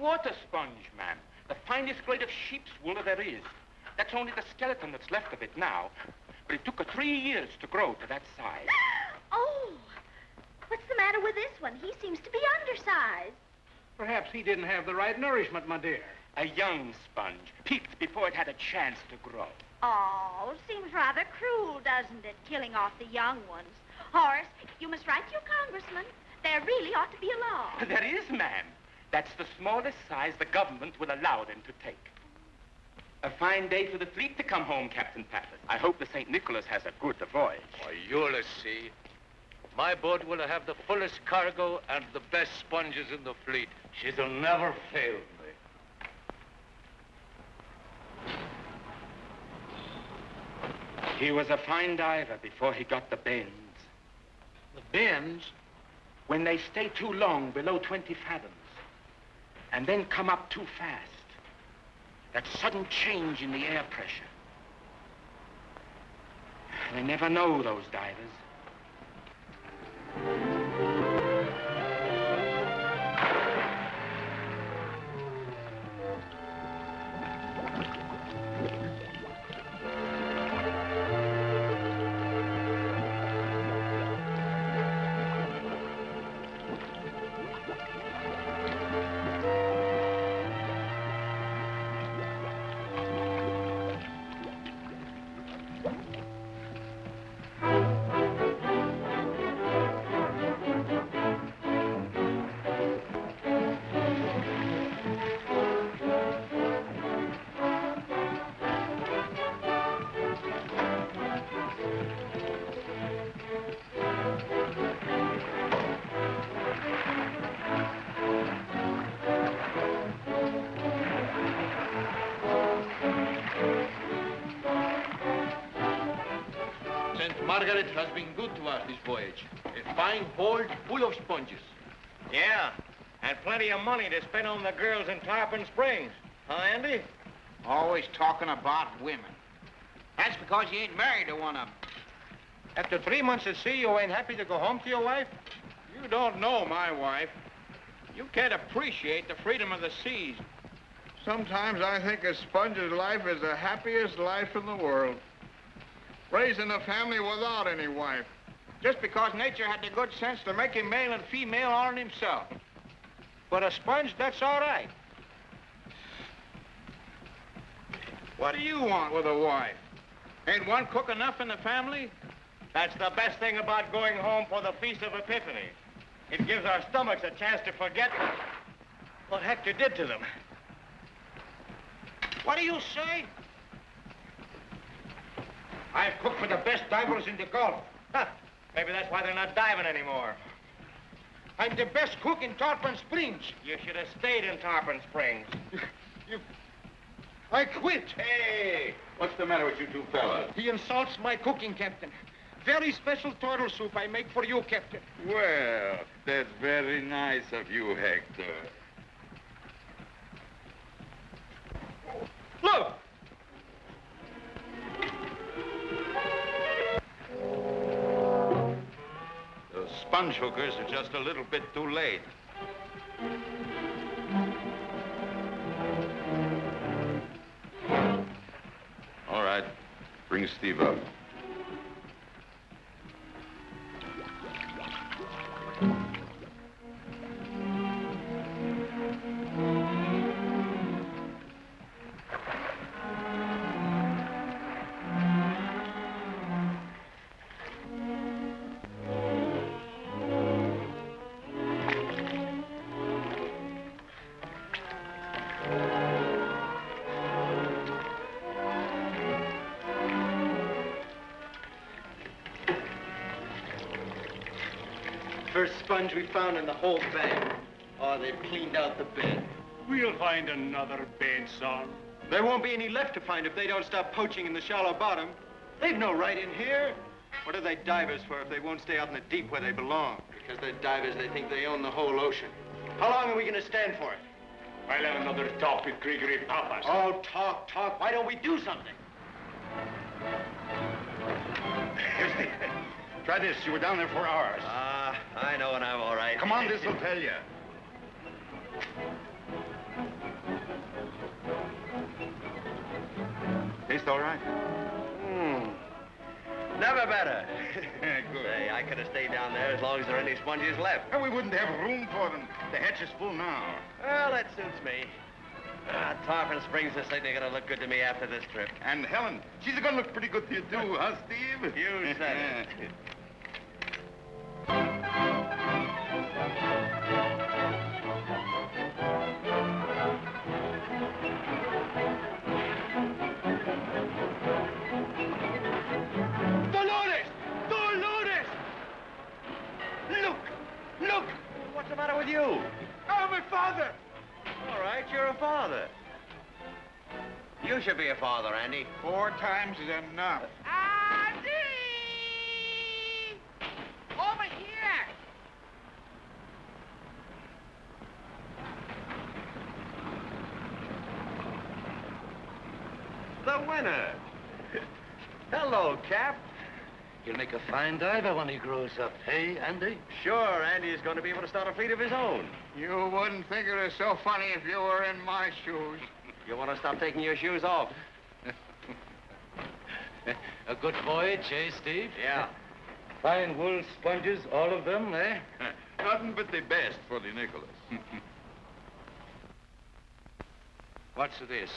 water sponge, ma'am. The finest grade of sheep's wool there is. That's only the skeleton that's left of it now. But it took her three years to grow to that size. oh, what's the matter with this one? He seems to be undersized. Perhaps he didn't have the right nourishment, my dear. A young sponge, peaked before it had a chance to grow. Oh, seems rather cruel, doesn't it, killing off the young ones? Horace, you must write to your congressman. There really ought to be a law. There is, ma'am. That's the smallest size the government will allow them to take. A fine day for the fleet to come home, Captain Pappert. I hope the St. Nicholas has a good voyage. Why, you'll see. My boat will have the fullest cargo and the best sponges in the fleet. She'll never fail me. He was a fine diver before he got the bends. The bends? When they stay too long below 20 fathoms and then come up too fast. That sudden change in the air pressure. They never know, those divers. Voyage. A fine hold full of sponges. Yeah, and plenty of money to spend on the girls in Tarpon Springs. Huh, Andy? Always talking about women. That's because you ain't married to one of them. After three months at sea, you ain't happy to go home to your wife? You don't know my wife. You can't appreciate the freedom of the seas. Sometimes I think a sponge's life is the happiest life in the world. Raising a family without any wife. Just because nature had the good sense to make him male and female on himself. But a sponge, that's all right. What do you want with a wife? Ain't one cook enough in the family? That's the best thing about going home for the Feast of Epiphany. It gives our stomachs a chance to forget what Hector did to them. What do you say? I've cooked for the best divers in the Gulf. Huh. Maybe that's why they're not diving anymore. I'm the best cook in Tarpon Springs. You should have stayed in Tarpon Springs. You... I quit. Hey, what's the matter with you two fellas? He insults my cooking, Captain. Very special turtle soup I make for you, Captain. Well, that's very nice of you, Hector. Look! Sponge hookers are just a little bit too late. All right. Bring Steve up. Sponge we found in the whole bank. Oh, they've cleaned out the bed. We'll find another bed, son. There won't be any left to find if they don't stop poaching in the shallow bottom. They've no right in here. What are they divers for if they won't stay out in the deep where they belong? Because they're divers, they think they own the whole ocean. How long are we going to stand for it? I'll have another talk with Gregory Papas. Oh, talk, talk. Why don't we do something? Try this. You were down there for hours. Ah, I know when I'm all right. Come on, this'll tell you. Taste all right? Hmm. Never better. Good. Say, I could have stayed down there as long as there are any sponges left. And we wouldn't have room for them. The hatch is full now. Well, that suits me. Ah, Tarpon Springs is certainly going to look good to me after this trip. And Helen, she's gonna look pretty good to you too, huh, Steve? You said it. What's the matter with you? Oh, my father! All right, you're a father. You should be a father, Andy. Four times is enough. Andy! Over here! The winner. Hello, Cap. He'll make a fine diver when he grows up, hey, Andy? Sure, Andy is going to be able to start a fleet of his own. You wouldn't think it was so funny if you were in my shoes. You want to stop taking your shoes off? A good voyage, eh, Steve? Yeah. Fine wool sponges, all of them, eh? Nothing but the best for the Nicholas. What's this?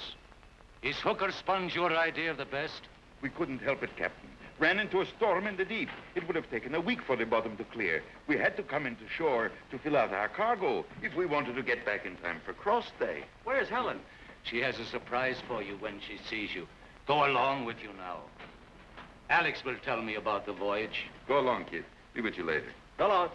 Is hooker sponge your idea of the best? we couldn't help it, Captain. Ran into a storm in the deep. It would have taken a week for the bottom to clear. We had to come into shore to fill out our cargo if we wanted to get back in time for cross day. Where's Helen? She has a surprise for you when she sees you. Go along with you now. Alex will tell me about the voyage. Go along, kid. Be with you later. Long.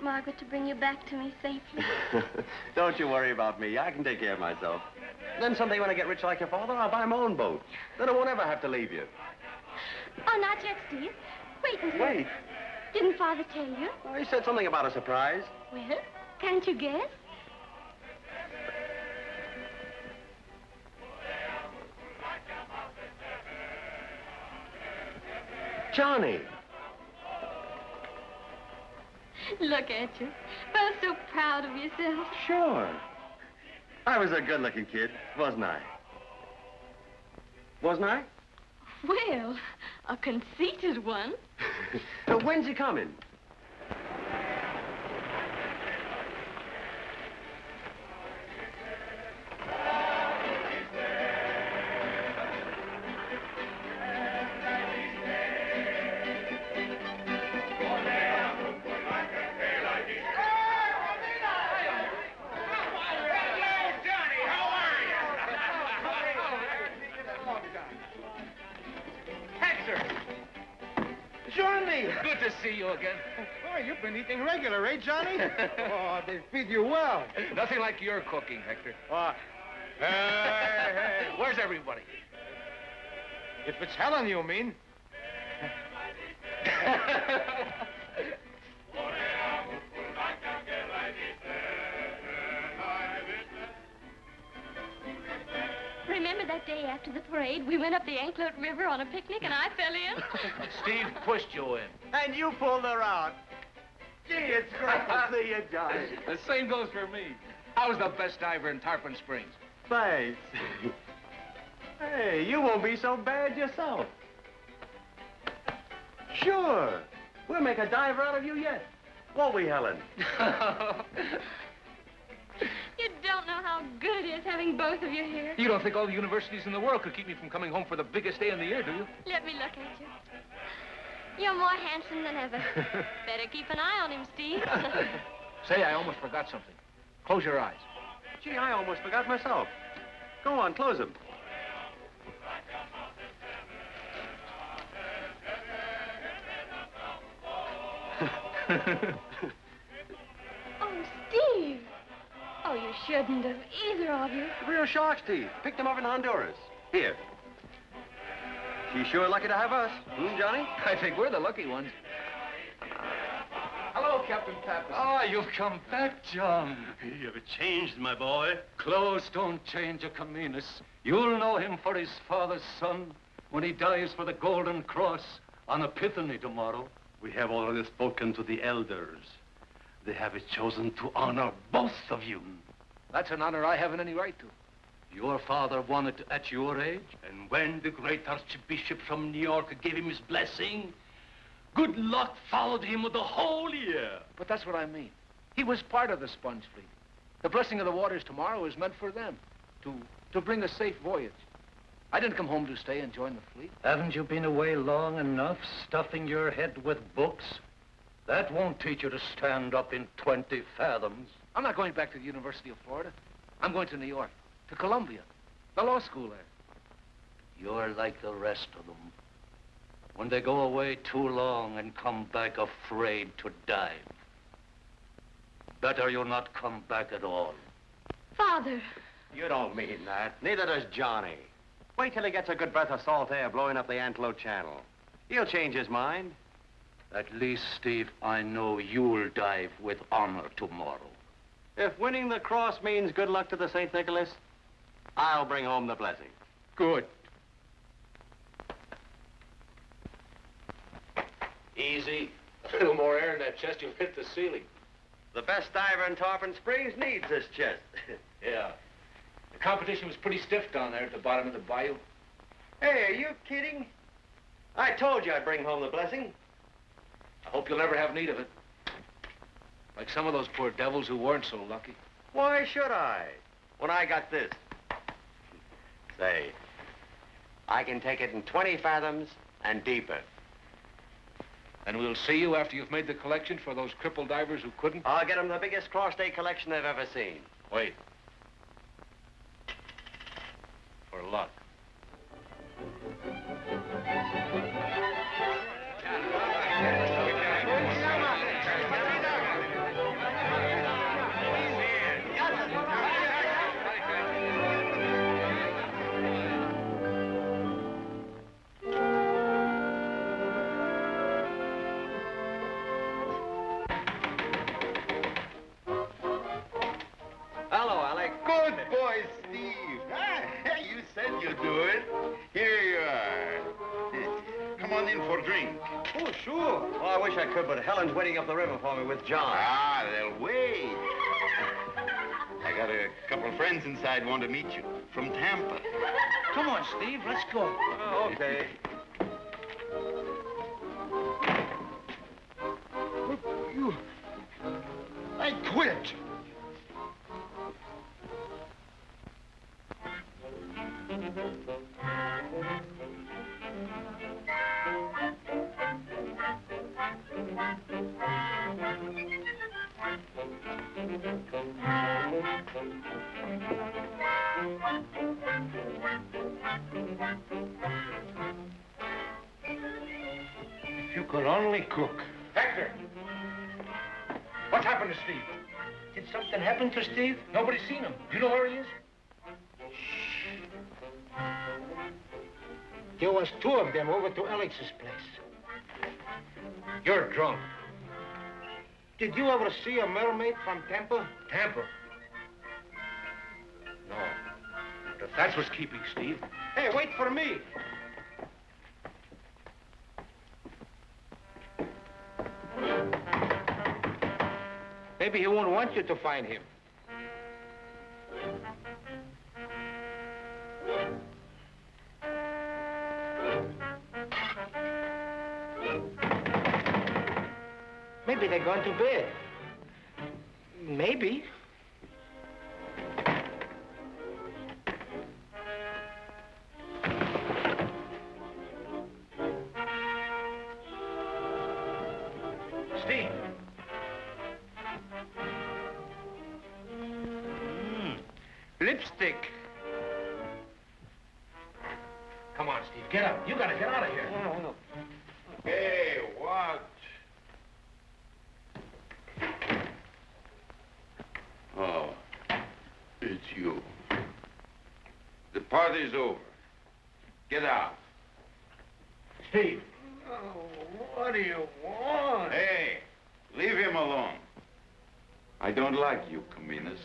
St. Margaret to bring you back to me safely. Don't you worry about me. I can take care of myself. Then someday when I get rich like your father, I'll buy my own boat. Then I won't ever have to leave you. Oh, not yet, Steve. Wait until... Wait. Didn't Father tell you? Oh, he said something about a surprise. Well, can't you guess? Johnny. Look at you. Both so proud of yourself. Sure. I was a good-looking kid, wasn't I? Wasn't I? Well, a conceited one. When's he coming? Johnny! Good to see you again. Oh, you've been eating regular, eh, Johnny? oh, they feed you well. Nothing like your cooking, Hector. Oh, hey, hey. Where's everybody? If it's Helen, you mean. that day after the parade, we went up the Anclote River on a picnic and I fell in? Steve pushed you in. And you pulled her out. Gee, it's great to see you, Johnny. The same goes for me. I was the best diver in Tarpon Springs. Thanks. hey, you won't be so bad yourself. Sure. We'll make a diver out of you yet. Won't we, Helen? having both of you here. You don't think all the universities in the world could keep me from coming home for the biggest day in the year, do you? Let me look at you. You're more handsome than ever. Better keep an eye on him, Steve. Say, I almost forgot something. Close your eyes. Gee, I almost forgot myself. Go on, close them. Oh, you shouldn't have, either of you. Real sharks, Steve. Picked them up in Honduras. Here. She's sure lucky to have us. Hmm, Johnny? I think we're the lucky ones. Hello, Captain Pappas. Ah, you've come back, John. You've changed, my boy. Clothes don't change a Camillus. You'll know him for his father's son when he dies for the Golden Cross on Epiphany tomorrow. We have already spoken to the elders. They have chosen to honor both of you. That's an honor I haven't any right to. Your father wanted it at your age, and when the great Archbishop from New York gave him his blessing, good luck followed him the whole year. But that's what I mean. He was part of the sponge fleet. The blessing of the waters tomorrow is meant for them, to, to bring a safe voyage. I didn't come home to stay and join the fleet. Haven't you been away long enough, stuffing your head with books? That won't teach you to stand up in 20 fathoms. I'm not going back to the University of Florida. I'm going to New York, to Columbia, the law school there. You're like the rest of them. When they go away too long and come back afraid to dive. Better you not come back at all. Father. You don't mean that. Neither does Johnny. Wait till he gets a good breath of salt air blowing up the Anclote Channel. He'll change his mind. At least, Steve, I know you'll dive with honor tomorrow. If winning the cross means good luck to the St. Nicholas, I'll bring home the blessing. Good. Easy. A little more air in that chest, you'll hit the ceiling. The best diver in Tarpon Springs needs this chest. yeah. The competition was pretty stiff down there at the bottom of the bayou. Hey, are you kidding? I told you I'd bring home the blessing. I hope you'll never have need of it. Like some of those poor devils who weren't so lucky. Why should I? When I got this. Say, I can take it in 20 fathoms and deeper. And we'll see you after you've made the collection for those crippled divers who couldn't? I'll get them the biggest cross-day collection they've ever seen. Wait. For luck. Wish I could, but Helen's waiting up the river for me with John. Ah, they'll wait. I got a couple of friends inside want to meet you from Tampa. Come on, Steve. Let's go. Oh, okay. You... I quit. If you could only cook. Hector! What happened to Steve? Did something happen to Steve? Nobody's seen him. Do you know where he is? There was two of them over to Alex's place. You're drunk. Did you ever see a mermaid from Tampa? Tampa. No. But if that's what's keeping Steve, Hey, wait for me. Maybe he won't want you to find him. Maybe they're going to bed. Maybe. You want? Hey, leave him alone. I don't like you, Caminas.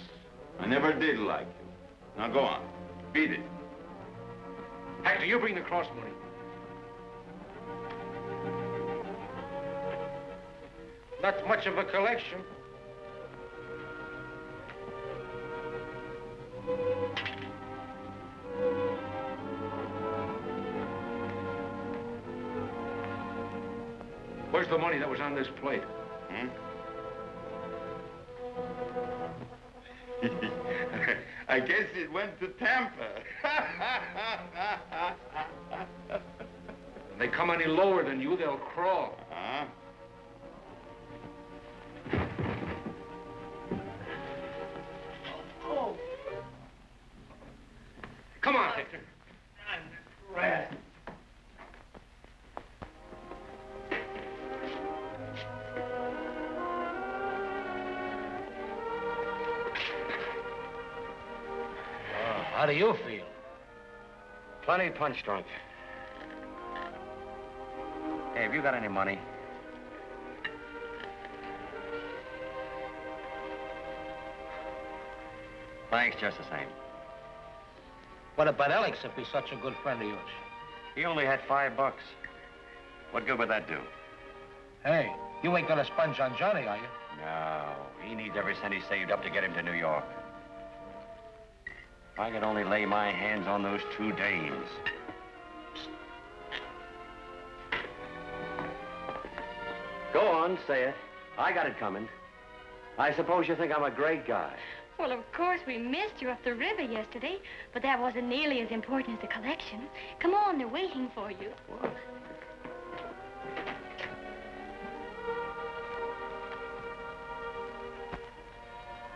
I never did like you. Now go on. Beat it. Hector, you bring the cross money. Not much of a collection. Where's the money that was on this plate? Hmm? I guess it went to Tampa. When they come any lower than you, they'll crawl. Punch drunk. Hey, have you got any money? Thanks just the same. What about Alex if he's such a good friend of yours? He only had five bucks. What good would that do? Hey, you ain't gonna sponge on Johnny, are you? No, he needs every cent he saved up to get him to New York. If I could only lay my hands on those two dames. Go on, say it. I got it coming. I suppose you think I'm a great guy. Well, of course, we missed you up the river yesterday, but that wasn't nearly as important as the collection. Come on, they're waiting for you.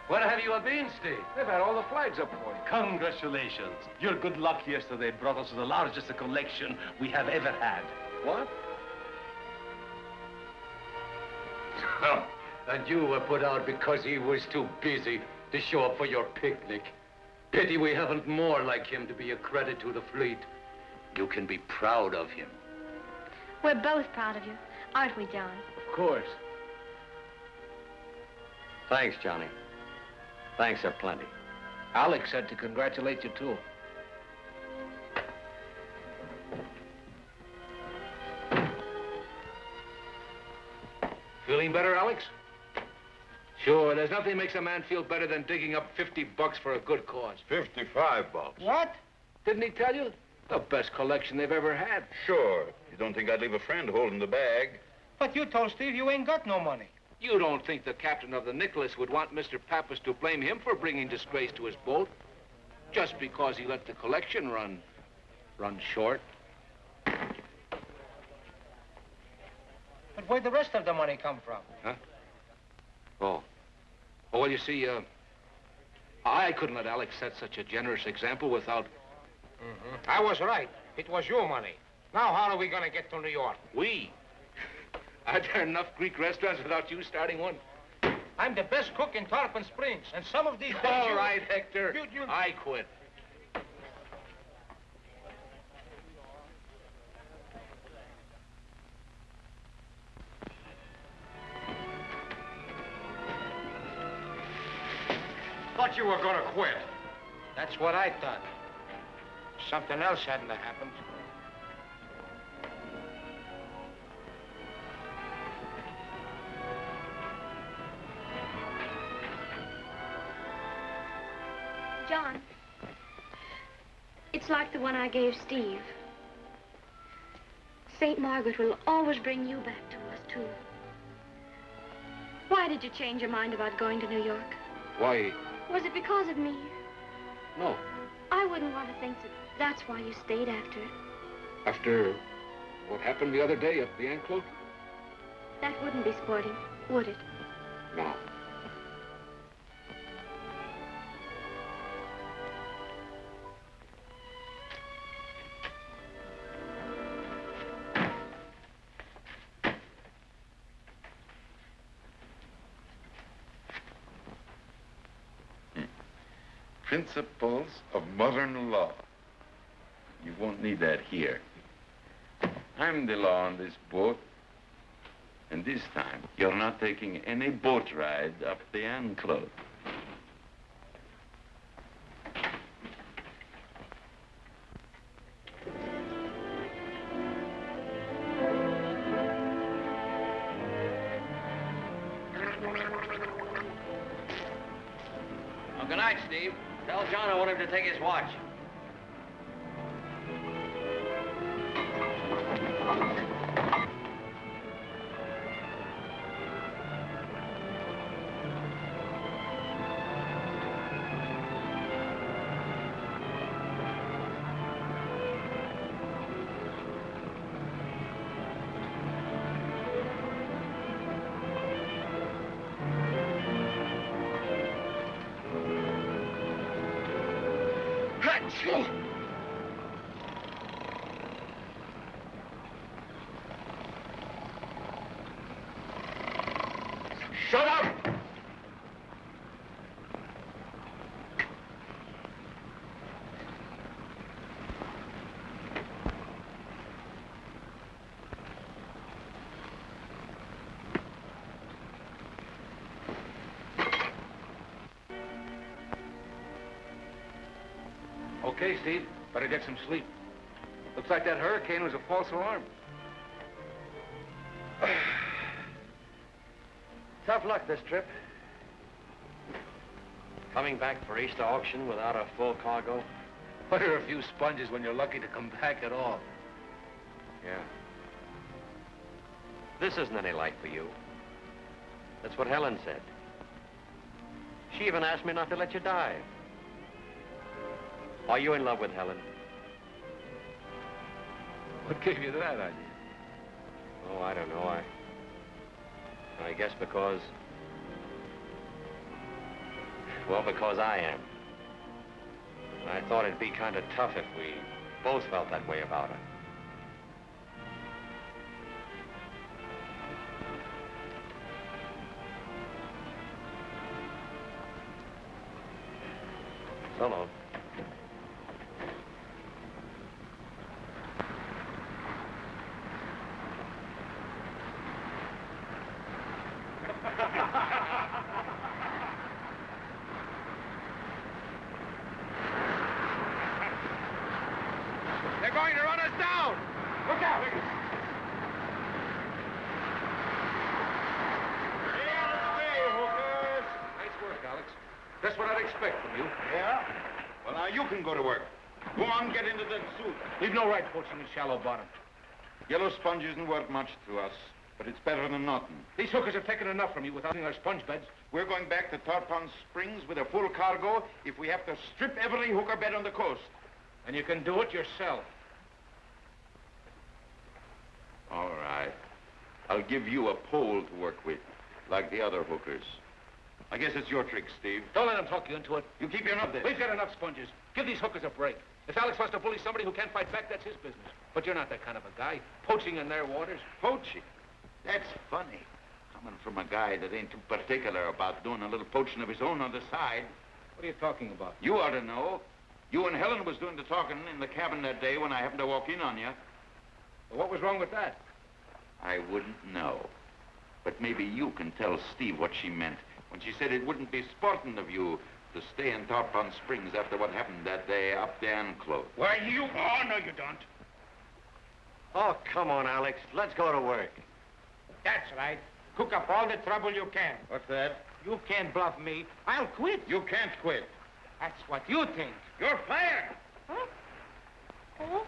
Where have you been, Steve? They've had all the flags up for you. Congratulations. Your good luck yesterday brought us the largest collection we have ever had. What? and you were put out because he was too busy to show up for your picnic. Pity we haven't more like him to be a credit to the fleet. You can be proud of him. We're both proud of you, aren't we, John? Of course. Thanks, Johnny. Thanks are plenty. Alex said to congratulate you, too. Feeling better, Alex? Sure, there's nothing makes a man feel better than digging up 50 bucks for a good cause. 55 bucks. What? Didn't he tell you? The best collection they've ever had. Sure. You don't think I'd leave a friend holding the bag? But you told Steve you ain't got no money. You don't think the captain of the Nicholas would want Mr. Pappas to blame him for bringing disgrace to his boat? Just because he let the collection run... run short? But where'd the rest of the money come from? Oh. Oh, well, you see, uh... I couldn't let Alex set such a generous example without... I was right. It was your money. Now how are we gonna get to New York? We? Are there enough Greek restaurants without you starting one? I'm the best cook in Tarpon Springs, and some of these All right, Hector. You- you- I quit. Thought you were gonna quit. That's what I thought. Something else hadn't happened. It's like the one I gave Steve. St. Margaret will always bring you back to us, too. Why did you change your mind about going to New York? Why, Was it because of me? no. I wouldn't want to think that that's why you stayed after. After what happened the other day at the Anclote? That wouldn't be sporting, would it? No. Principles of modern law. You won't need that here. I'm the law on this boat. And this time, you're not taking any boat ride up the Anclote. Watch. Okay, Steve. Better get some sleep. Looks like that hurricane was a false alarm. Tough luck this trip. Coming back for Easter auction without a full cargo. What are a few sponges when you're lucky to come back at all? Yeah. This isn't any life for you. That's what Helen said. She even asked me not to let you die. Are you in love with Helen? What gave you that idea? Oh, I don't know. I... I guess because... Well, because I am. I thought it'd be kind of tough if we both felt that way about her. So long. They're going to run us down! Look out! Nice work, Alex. That's what I'd expect from you. Yeah? Well, now you can go to work. Go on, get into that suit. We've no right poaching in shallow bottom. Yellow sponge isn't worth much to us, but it's better than nothing. These hookers have taken enough from you without our sponge beds. We're going back to Tarpon Springs with a full cargo if we have to strip every hooker bed on the coast. And you can do it yourself. All right. I'll give you a pole to work with, like the other hookers. I guess it's your trick, Steve. Don't let them talk you into it. You keep your nose there. We've got enough sponges. Give these hookers a break. If Alex wants to bully somebody who can't fight back, that's his business. But you're not that kind of a guy. Poaching in their waters. Poaching? That's funny. Coming from a guy that ain't too particular about doing a little poaching of his own on the side. What are you talking about? You ought to know. You and Helen was doing the talking in the cabin that day when I happened to walk in on you. Well, what was wrong with that? I wouldn't know. But maybe you can tell Steve what she meant when she said it wouldn't be sporting of you to stay in Tarpon Springs after what happened that day up the Anclote. Why, you... Oh, no, you don't. Oh, come on, Alex. Let's go to work. That's right. Cook up all the trouble you can. What's that? You can't bluff me. I'll quit. You can't quit. That's what you think. You're fired. Huh? Oh?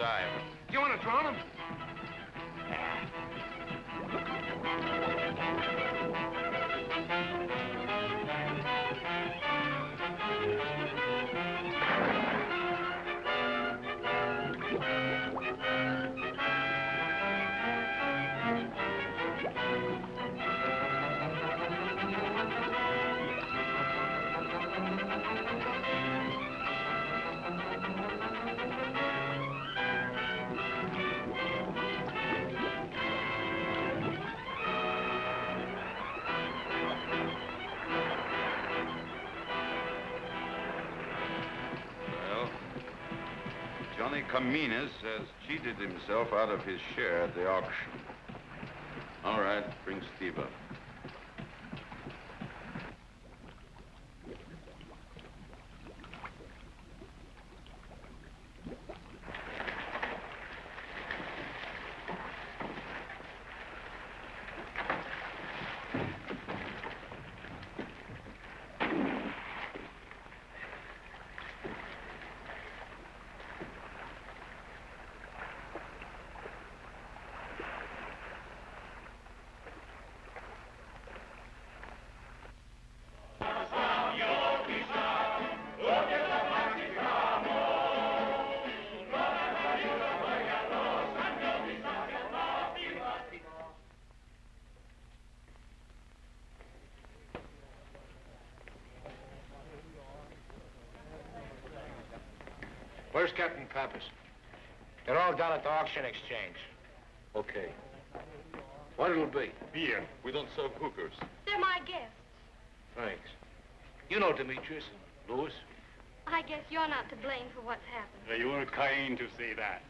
Liquor Johnny has cheated himself out of his share at the auction. All right, bring Steve up. Where's Captain Pappas? They're all down at the auction exchange. Okay. What it'll be? Beer. We don't serve hookers. They're my guests. Thanks. You know Demetrius and Louis. I guess you're not to blame for what's happened. You were kind to say that.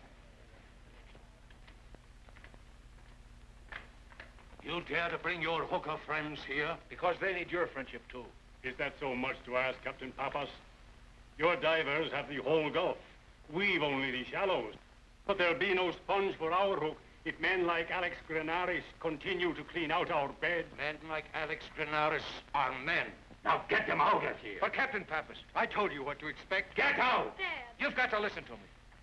You dare to bring your hooker friends here? Because they need your friendship, too. Is that so much to ask, Captain Pappas? Your divers have the whole Gulf. We've only the shallows. But there'll be no sponge for our hook if men like Alex Grenaris continue to clean out our bed. Men like Alex Grenaris are men. Now get them out of here. But Captain Pappas, I told you what to expect. Get out! Dad. you've got to listen to me.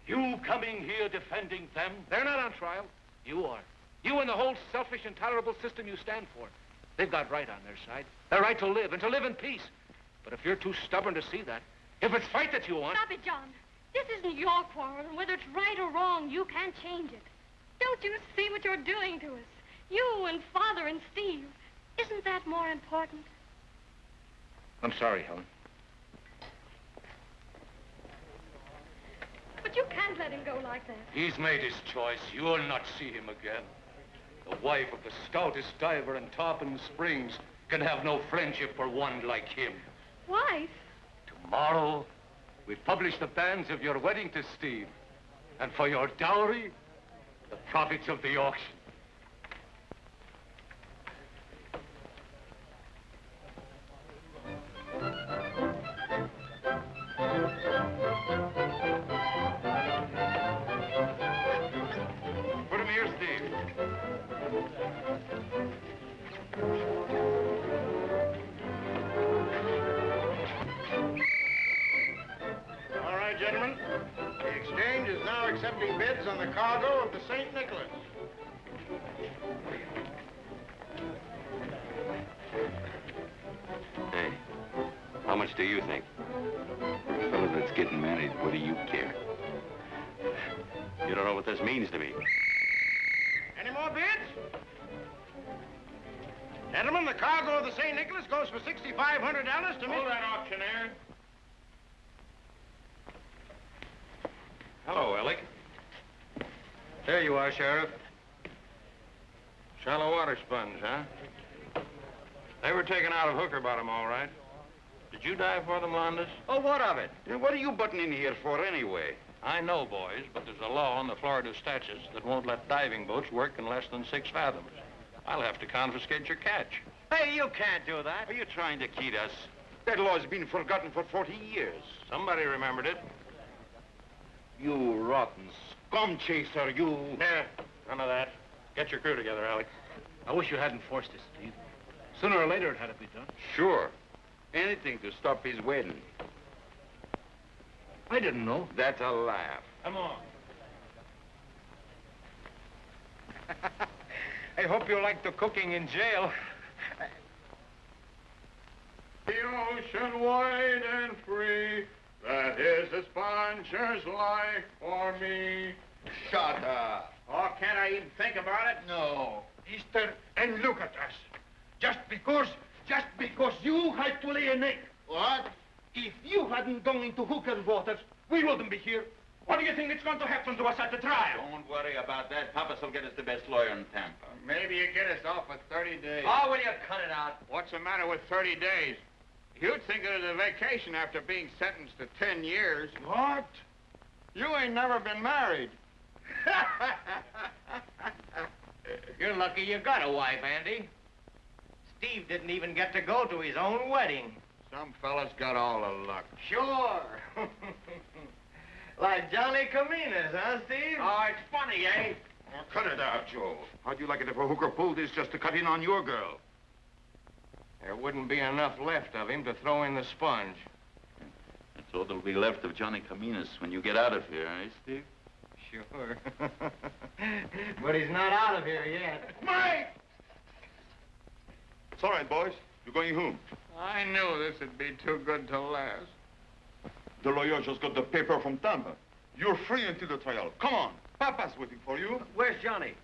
You coming here defending them? They're not on trial. You are. You and the whole selfish, intolerable system you stand for. They've got right on their side. Their right to live and to live in peace. But if you're too stubborn to see that, if it's fight that you want... Stop it, John. This isn't your quarrel, and whether it's right or wrong, you can't change it. Don't you see what you're doing to us? You and Father and Steve. Isn't that more important? I'm sorry, Helen. But you can't let him go like that. He's made his choice. You'll not see him again. The wife of the stoutest diver in Tarpon Springs can have no friendship for one like him. Wife? Tomorrow, we publish the banns of your wedding to Steve. And for your dowry, the profits of the auction. Accepting bids on the cargo of the St. Nicholas. Hey, how much do you think? For a fellow that's getting married, what do you care? You don't know what this means to me. Any more bids? Gentlemen, the cargo of the St. Nicholas goes for $6,500 to Hold Mr. that auctioneer. Hello, Alec. There you are, Sheriff. Shallow water sponge, huh? They were taken out of Hooker Bottom, all right. Did you dive for them, Londas? Oh, what of it? What are you butting in here for anyway? I know, boys, but there's a law in the Florida statutes that won't let diving boats work in less than six fathoms. I'll have to confiscate your catch. Hey, you can't do that. Are you trying to kid us? That law's been forgotten for 40 years. Somebody remembered it. You rotten Come, Chaser, you... Nah, none of that. Get your crew together, Alec. I wish you hadn't forced this, Steve. Sooner or later, it had to be done. Sure. Anything to stop his wedding. I didn't know. That's a laugh. Come on. I hope you like the cooking in jail. the ocean wide and free that is the sponger's life for me. Shut up. Oh, can't I even think about it? No. Easter, and look at us. Just because, just because you had to lay an egg. What? If you hadn't gone into hooker waters, we wouldn't be here. What do you think is going to happen to us at the trial? Don't worry about that. Pappas will get us the best lawyer in Tampa. Maybe you get us off with 30 days. Oh, will you cut it out? What's the matter with 30 days? You'd think it was a vacation after being sentenced to 10 years. What? You ain't never been married. You're lucky you got a wife, Andy. Steve didn't even get to go to his own wedding. Some fellas got all the luck. Sure. like Johnny Caminas, huh, Steve? Oh, it's funny, eh? Oh, cut it out, Joe. How'd you like it if a hooker pulled this just to cut in on your girl? There wouldn't be enough left of him to throw in the sponge. That's all that'll be left of Johnny Caminas when you get out of here, eh, Steve? Sure. but he's not out of here yet. Mike! It's all right, boys. You're going home. I knew this would be too good to last. The lawyer just got the paper from Tampa. You're free until the trial. Come on. Papa's waiting for you. Where's Johnny?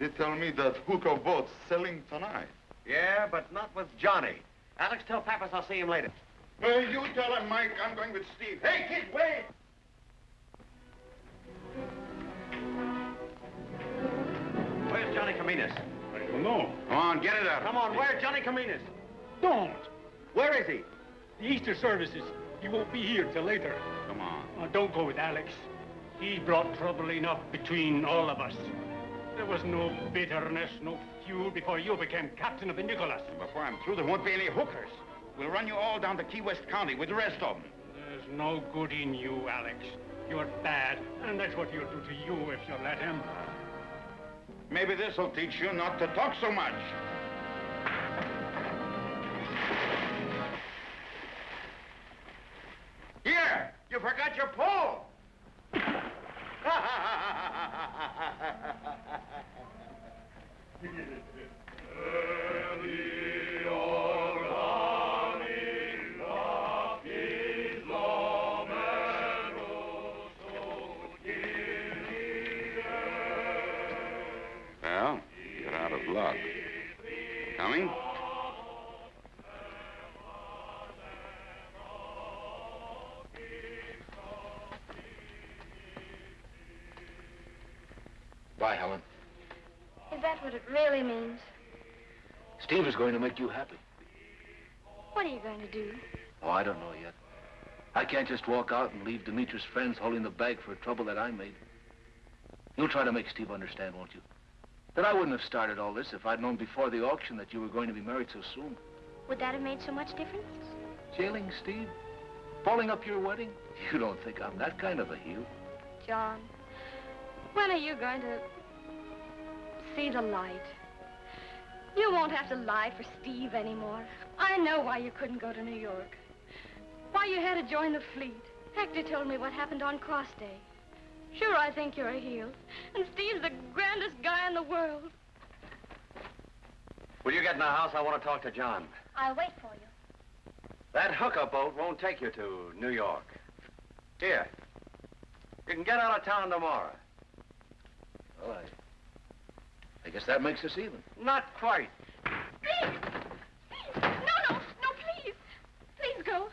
They tell me that hooker boat's selling tonight. Yeah, but not with Johnny. Alex, tell Pappas I'll see him later. Well, you tell him, Mike, I'm going with Steve. Hey, kid, wait! Where's Johnny Caminas? I don't know. Come on, get it out. Come on, where's Johnny Caminas? Don't. Where is he? The Easter services. He won't be here till later. Come on. Oh, don't go with Alex. He brought trouble enough between all of us. There was no bitterness, no feud before you became captain of the Nicholas. Before I'm through, there won't be any hookers. We'll run you all down to Key West County with the rest of them. There's no good in you, Alex. You're bad, and that's what he'll do to you if you let him. Maybe this'll teach you not to talk so much. Here, you forgot your pole. Is going to make you happy. What are you going to do? Oh, I don't know yet. I can't just walk out and leave Demetrius' friends holding the bag for trouble that I made. You'll try to make Steve understand, won't you? That I wouldn't have started all this if I'd known before the auction that you were going to be married so soon. Would that have made so much difference? Jailing Steve? Following up your wedding? You don't think I'm that kind of a heel. John, when are you going to see the light? You won't have to lie for Steve anymore. I know why you couldn't go to New York. Why you had to join the fleet. Hector told me what happened on Cross Day. Sure, I think you're a heel. And Steve's the grandest guy in the world. Will you get in the house? I want to talk to John. I'll wait for you. That hooker boat won't take you to New York. Here. You can get out of town tomorrow. Well, I, I guess that makes us even. Not quite. Please! Please! No, no, no, please! Please go.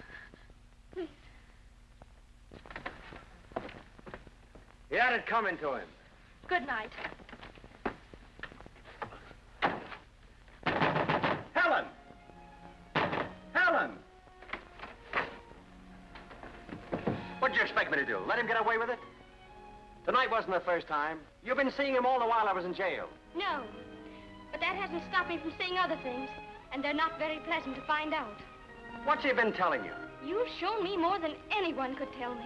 Please. He had it coming to him. Good night. Helen! Helen! What'd you expect me to do? Let him get away with it? Tonight wasn't the first time. You've been seeing him all the while I was in jail. No. But that hasn't stopped me from seeing other things. And they're not very pleasant to find out. What's he been telling you? You've shown me more than anyone could tell me.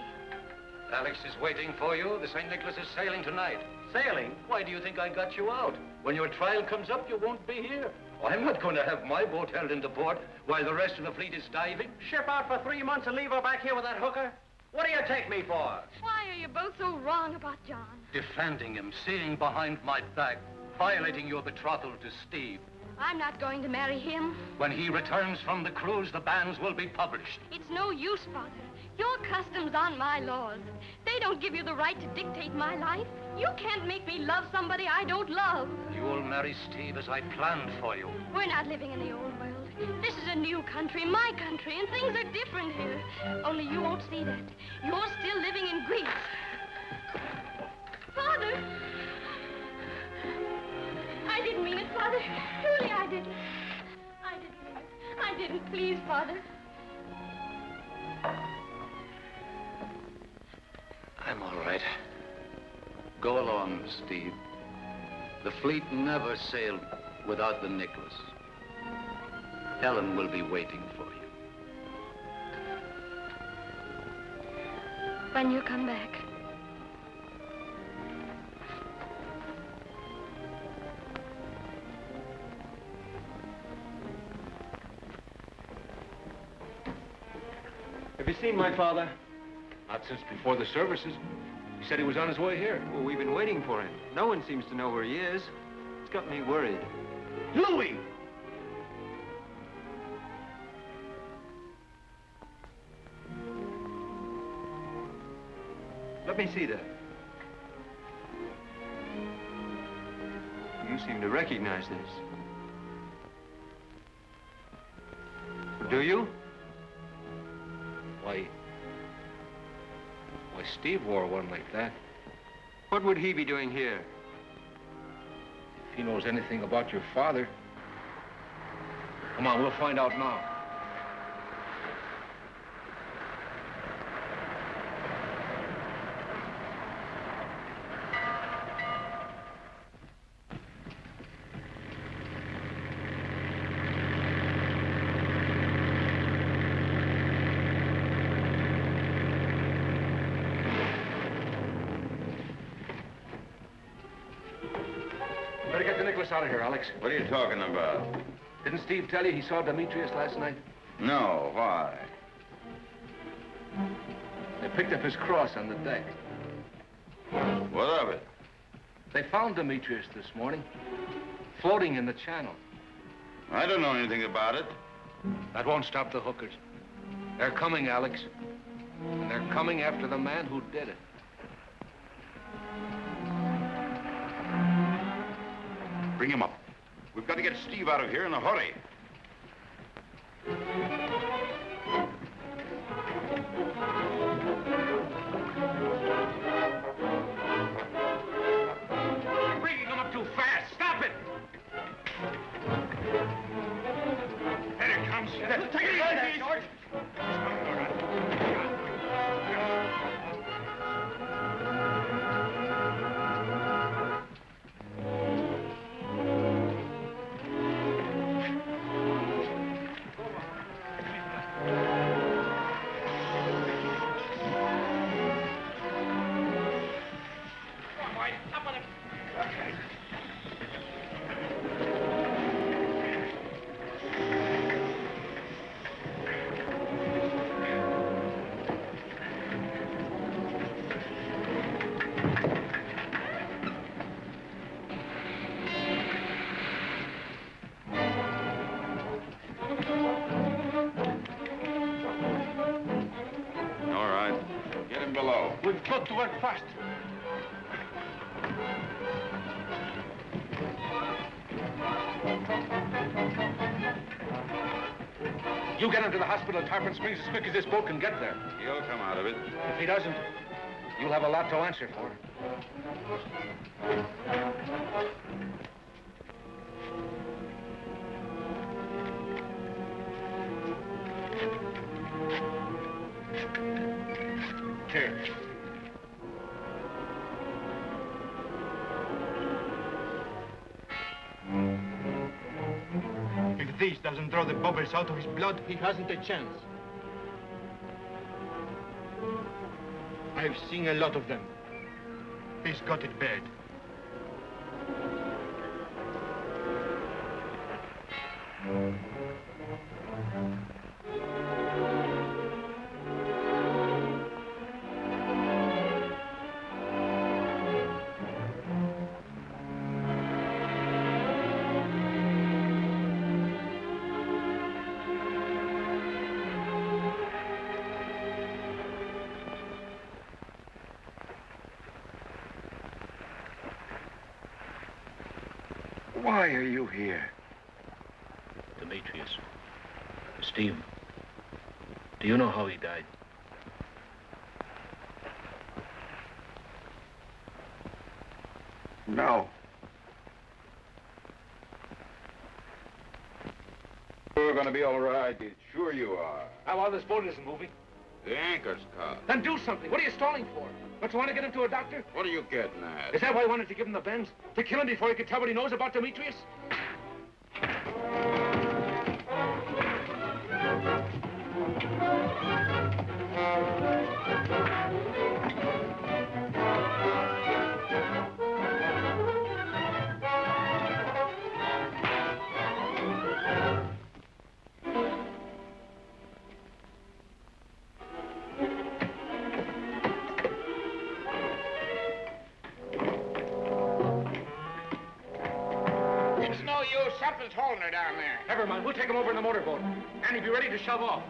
Alex is waiting for you. The St. Nicholas is sailing tonight. Sailing? Why do you think I got you out? When your trial comes up, you won't be here. I'm not going to have my boat held into port while the rest of the fleet is diving. Ship out for three months and leave her back here with that hooker? What do you take me for? Why are you both so wrong about John? Defending him, seeing behind my back. Violating your betrothal to Steve. I'm not going to marry him. When he returns from the cruise, the banns will be published. It's no use, Father. Your customs aren't my laws. They don't give you the right to dictate my life. You can't make me love somebody I don't love. You'll marry Steve as I planned for you. We're not living in the old world. This is a new country, my country, and things are different here. Only you won't see that. You're still living in Greece. Father! Father. Truly, I didn't. I didn't. I didn't. Please, Father. I'm all right. Go along, Steve. The fleet never sailed without the Nicholas. Helen will be waiting for you. When you come back. You seen my father? Not since before the services. He said he was on his way here. Well, we've been waiting for him. No one seems to know where he is. It's got me worried. Louis! Let me see that. You seem to recognize this. Do you? Why... Why, Steve wore one like that. What would he be doing here? If he knows anything about your father... Come on, we'll find out now. Better get the Nicholas out of here, Alex. What are you talking about? Didn't Steve tell you he saw Demetrius last night? No, why? They picked up his cross on the deck. What of it? They found Demetrius this morning, floating in the channel. I don't know anything about it. That won't stop the hookers. They're coming, Alex. And they're coming after the man who did it. Bring him up. We've got to get Steve out of here in a hurry. Got to work fast. You get him to the hospital at Tarpon Springs as quick as this boat can get there. He'll come out of it. If he doesn't, you'll have a lot to answer for. Bubbles out of his blood, he hasn't a chance. I've seen a lot of them. He's got it bad. Why are you here? Demetrius. Steve. Do you know how he died? No. You're going to be all right. Sure you are. How well, this boat isn't moving. The anchor's caught. Then do something. What are you stalling for? Don't you want to get him to a doctor? What are you getting at? Is that why you wanted to give him the bends? To kill him before he could tell what he knows about Demetrius? Be ready to shove off.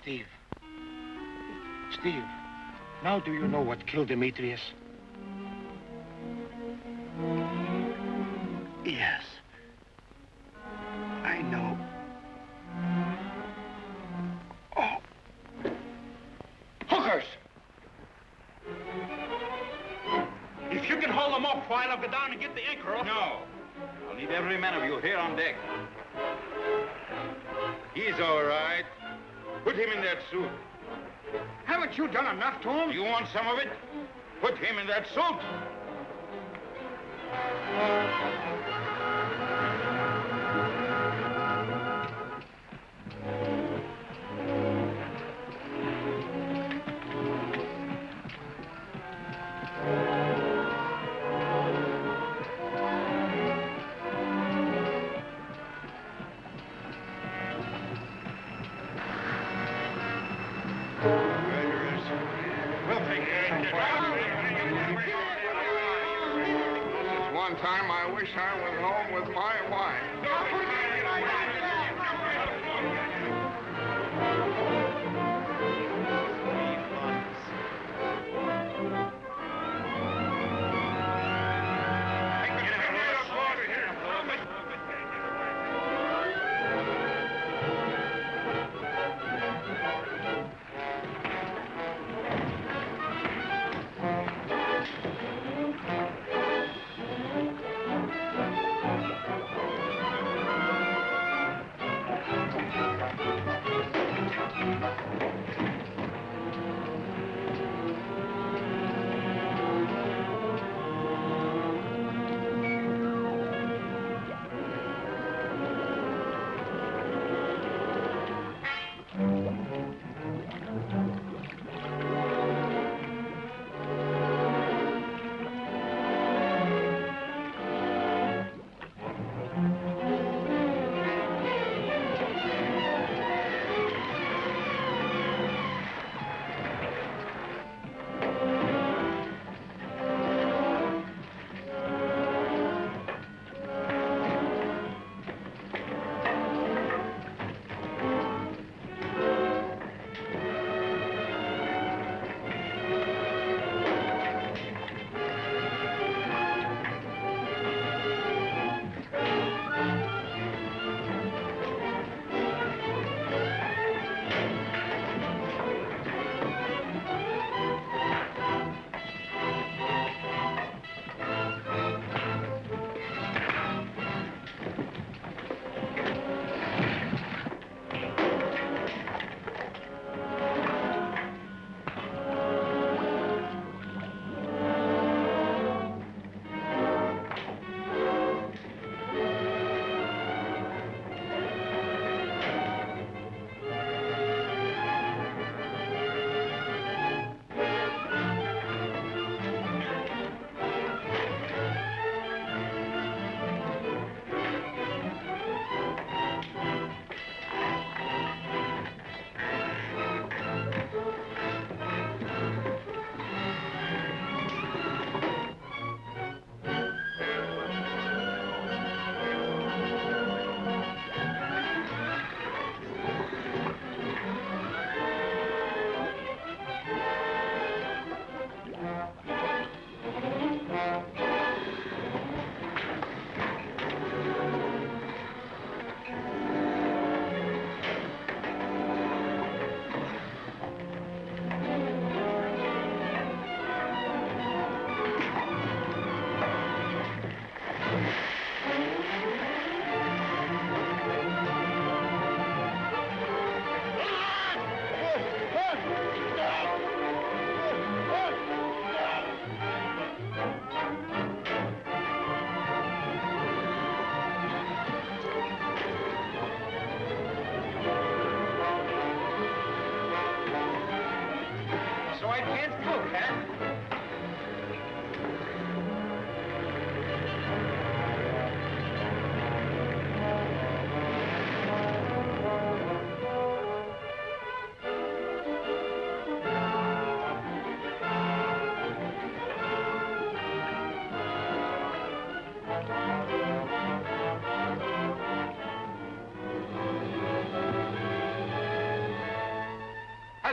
Steve. Steve, now do you know what killed Demetrius? He's all right. Put him in that suit. Haven't you done enough to him? You want some of it? Put him in that suit.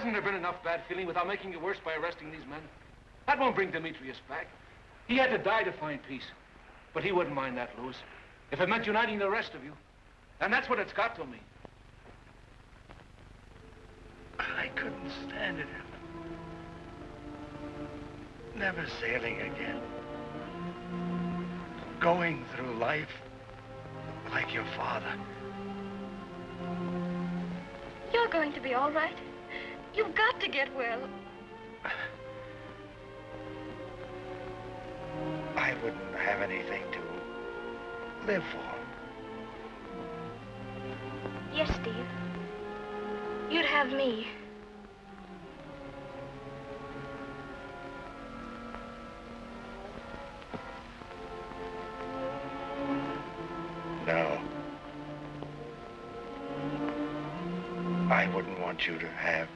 Hasn't there been enough bad feeling without making it worse by arresting these men? That won't bring Demetrius back. He had to die to find peace. But he wouldn't mind that, Louis, if it meant uniting the rest of you. And that's what it's got to me. I couldn't stand it. Never sailing again. Going through life like your father. You're going to be all right. You've got to get well. I wouldn't have anything to live for. Yes, Steve. You'd have me. No. I wouldn't want you to have